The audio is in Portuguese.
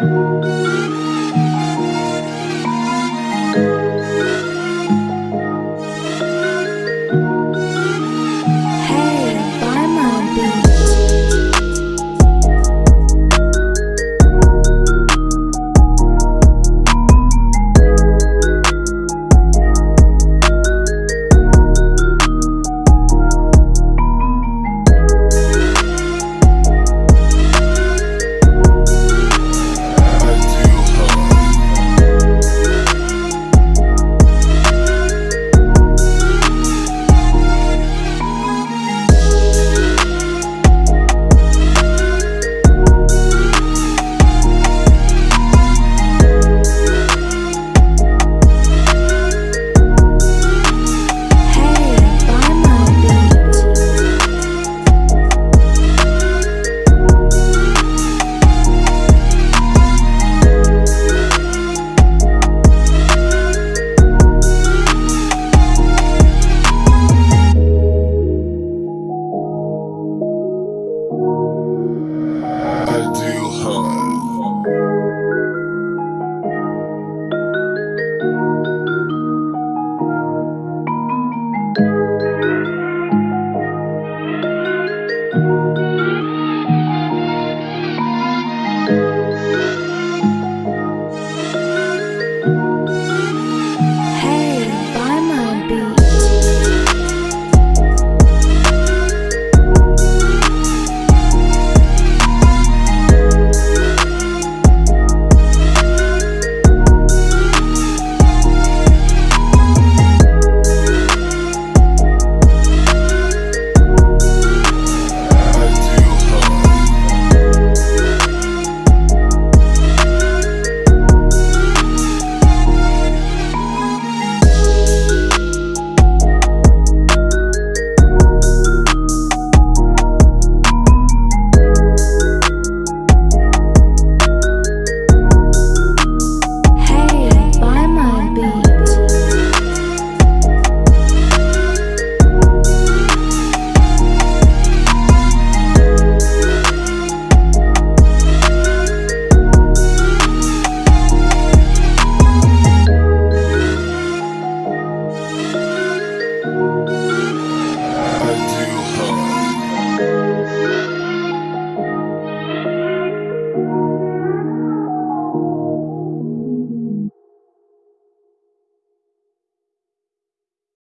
Música